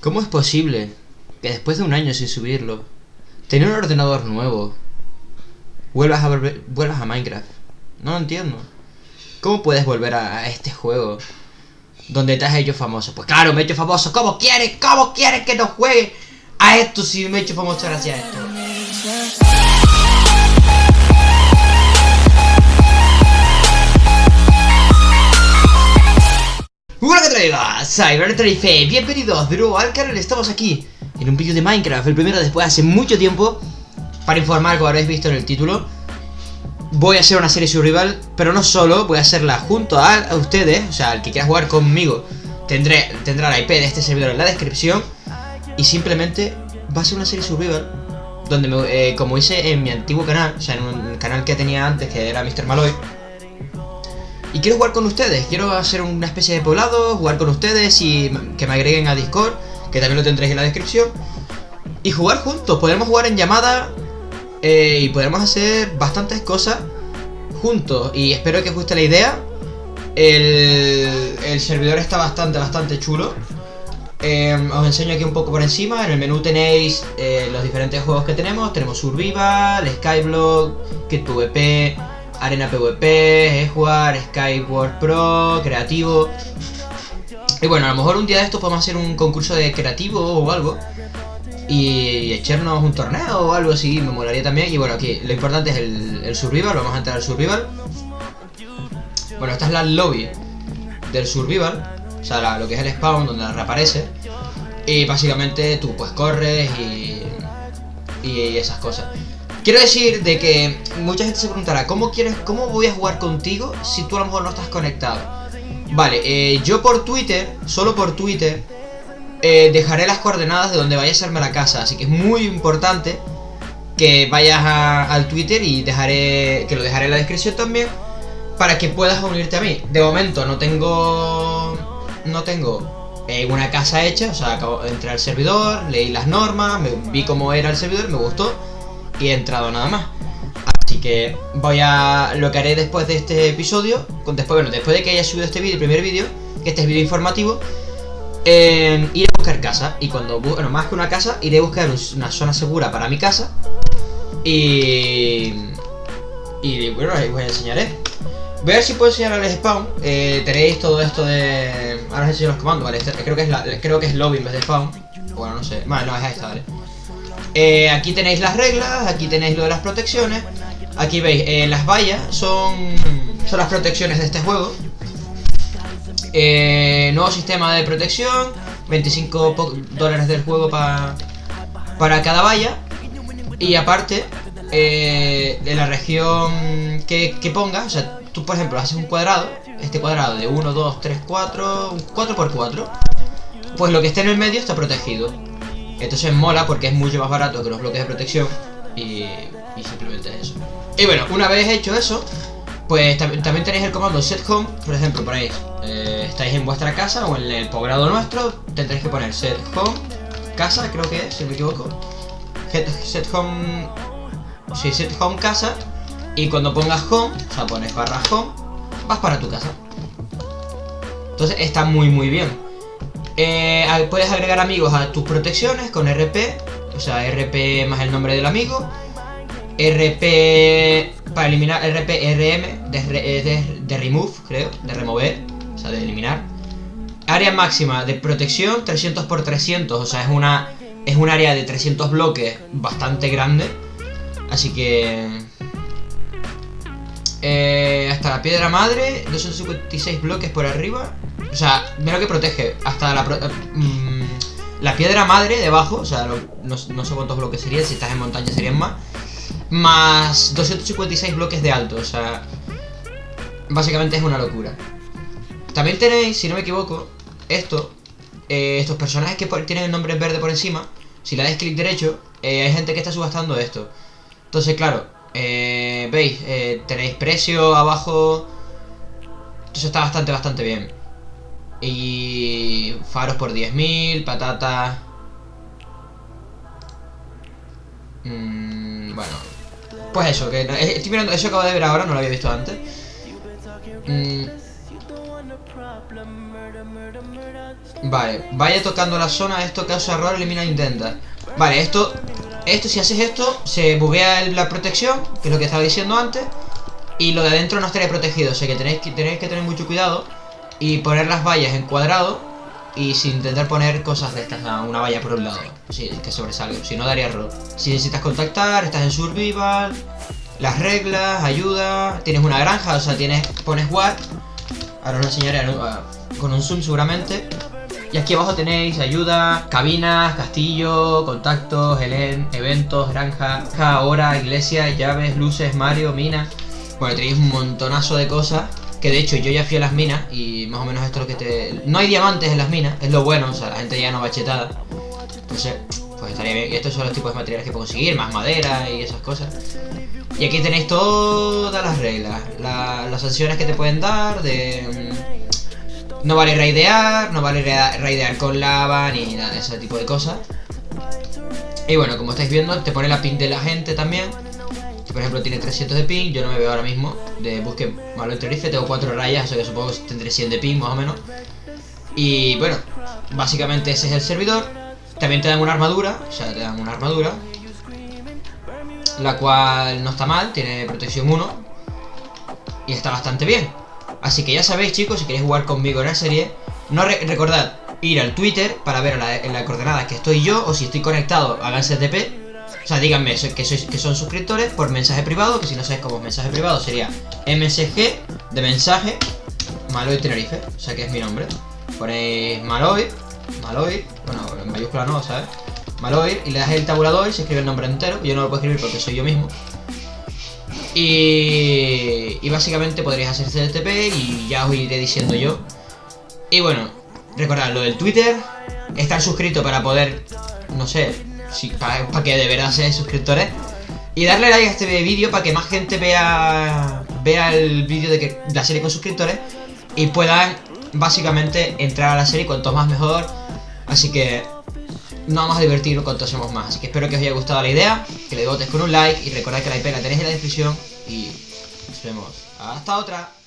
¿Cómo es posible que después de un año sin subirlo, tener un ordenador nuevo, vuelvas a, volver, vuelvas a Minecraft? No lo entiendo. ¿Cómo puedes volver a, este juego donde te has hecho famoso? Pues claro, me he hecho famoso. ¿Cómo quieres? ¿Cómo quieres que no juegue a esto si me he hecho famoso gracias a esto? Hola que traigo, Cyber bienvenidos de nuevo al canal, estamos aquí en un vídeo de Minecraft, el primero después de hace mucho tiempo Para informar, como habréis visto en el título. Voy a hacer una serie survival, pero no solo, voy a hacerla junto a, ustedes. O sea, el que quiera jugar conmigo tendré, tendrá la IP de este servidor en la descripción. Y simplemente va a ser una serie survival Donde, me, eh, como hice en mi antiguo canal, o sea, en un canal que tenía antes que era Mr. Maloy y quiero jugar con ustedes, quiero hacer una especie de poblado, jugar con ustedes y que me agreguen a Discord, que también lo tendréis en la descripción. Y jugar juntos, podremos jugar en llamada eh, y podremos hacer bastantes cosas juntos. Y espero que os guste la idea. El, el servidor está bastante, bastante chulo. Eh, os enseño aquí un poco por encima. En el menú tenéis eh, los diferentes juegos que tenemos. Tenemos Survival, Skyblock, PvP, Arena PvP, jugar Skyward Pro, Creativo. Y bueno, a lo mejor un día de estos podemos hacer un concurso de creativo o algo. Y echarnos un torneo o algo así, me molaría también. Y bueno, aquí lo importante es el, survival, vamos a entrar al survival. Bueno, esta es la lobby del survival. O sea, lo que es el spawn donde reaparece. Y básicamente tú pues corres y, y esas cosas. Quiero decir de que mucha gente se preguntará, ¿cómo quieres, cómo voy a jugar contigo si tú a lo mejor no estás conectado? Vale, eh, yo por Twitter, solo por Twitter, eh, dejaré las coordenadas de donde vaya a serme la casa, así que es muy importante que vayas al Twitter y dejaré, que lo dejaré en la descripción también, para que puedas unirte a mí. De momento no tengo, no tengo eh, una casa hecha, o sea, acabo de entrar al servidor, leí las normas, me, vi cómo era el servidor, me gustó y he entrado nada más. Así que voy a... Lo que haré después de este episodio, después, bueno, después de que haya subido este vídeo, el primer vídeo, que este es vídeo informativo, eh, iré a buscar casa. Y cuando, bueno, más que una casa, iré a buscar una zona segura para mi casa. Y... Y bueno, ahí os enseñaré. Voy a ver si puedo enseñar el spawn. Eh, tenéis todo esto de... Ahora os enseño los comandos, ¿vale? Este, creo que es la, creo que es lobby en vez de spawn. Bueno, no sé. Vale, no, es esta, ¿vale? Eh, aquí tenéis las reglas, aquí tenéis lo de las protecciones. Aquí veis, eh, las vallas son, son las protecciones de este juego. Eh, Nuevo sistema de protección 25 dólares del juego para cada valla. Y aparte, de la región que, que pongas O sea, tú por ejemplo haces un cuadrado Este cuadrado de 1, 2, 3, 4 4 por 4 Pues lo que esté en el medio está protegido entonces mola porque es mucho más barato que los bloques de protección y, simplemente eso. Y bueno, una vez hecho eso, pues también tenéis el comando set home, por ejemplo, ponéis, eh, estáis en vuestra casa o en el poblado nuestro, tendréis que poner set home, casa creo que es, si no me equivoco, set, home, sí, set home casa, y cuando pongas home, o sea, pones barra home, vas para tu casa. Entonces está muy muy bien. Eh, puedes agregar amigos a tus protecciones con RP, o sea, RP más el nombre del amigo. RP para eliminar, RP RM de, de, remove, creo, de remover, o sea, de eliminar. Área máxima de protección 300 x 300, o sea, es una es un área de 300 bloques bastante grande. Así que... Eh, hasta la piedra madre, 256 bloques por arriba. O sea, mira lo que protege. Hasta la, mm, la piedra madre debajo. O sea, no, sé cuántos bloques serían. Si estás en montaña serían más. Más 256 bloques de alto. O sea, básicamente es una locura. También tenéis, si no me equivoco, esto. Eh, estos personajes que tienen el nombre verde por encima. Si le dais clic derecho, eh, hay gente que está subastando esto. Entonces, claro, eh, veis, tenéis precio abajo. Entonces está bastante, bastante bien. Y faros por 10.000, patata... Mm, bueno, pues eso, que eh, estoy mirando, eso acabo de ver ahora, no lo había visto antes. Mm. Vale, vaya tocando la zona, esto causa error, elimina intenta. Vale, esto, esto si haces esto, se buguea la protección, que es lo que estaba diciendo antes. Y lo de adentro no estaría protegido, o sea que tenéis que, tenéis que tener mucho cuidado. Y poner las vallas en cuadrado y sin intentar poner cosas de estas, una valla por un lado, sí, que sobresalga, si no daría error. Si necesitas contactar, estás en survival, las reglas, ayuda, tienes una granja, o sea, tienes pones what, ahora os lo enseñaré con un zoom seguramente. Y aquí abajo tenéis ayuda, cabinas, castillo, contactos, Helen, eventos, granja, hora, iglesia, llaves, luces, Mario, mina. Bueno, tenéis un montonazo de cosas que de hecho yo ya fui a las minas y más o menos esto es lo que te... No hay diamantes en las minas, es lo bueno, o sea, la gente ya no va chetada. Entonces, pues estaría bien. Y estos son los tipos de materiales que puedo conseguir, más madera y esas cosas. Y aquí tenéis todas las reglas, las sanciones que te pueden dar, de... No vale raidear, no vale raidear con lava, ni nada de ese tipo de cosas. Y bueno, como estáis viendo, te pone la pin de la gente también por ejemplo tiene 300 de ping, yo no me veo ahora mismo de busque malo interiorice, tengo 4 rayas, o sea que supongo tendré 100 de ping más o menos. Y bueno, básicamente ese es el servidor. También te dan una armadura, o sea, te dan una armadura. La cual no está mal, tiene protección 1. Y está bastante bien. Así que ya sabéis chicos, si queréis jugar conmigo en la serie, no recordad ir al Twitter para ver en la, coordenada que estoy yo o si estoy conectado a TP o sea, díganme que, sois, que son suscriptores por mensaje privado, que si no sabéis cómo es mensaje privado sería MSG de mensaje Maloy Tenerife, o sea que es mi nombre. Ponéis Maloy, Maloy, bueno, en mayúscula no, ¿sabes? Maloy, y le das el tabulador y se escribe el nombre entero. Yo no lo puedo escribir porque soy yo mismo. Y, y básicamente podréis hacer CTP y ya os iré diciendo yo. Y bueno, recordad lo del Twitter, estar suscrito para poder, no sé, para, que de verdad seáis suscriptores. Y darle like a este vídeo para que más gente vea vea el vídeo de que la serie con suscriptores y puedan básicamente entrar a la serie cuanto más mejor. Así que no vamos a divertirnos cuanto hacemos más. Así que espero que os haya gustado la idea, que le votes con un like y recordad que la IP la tenéis en la descripción y nos vemos. Hasta otra.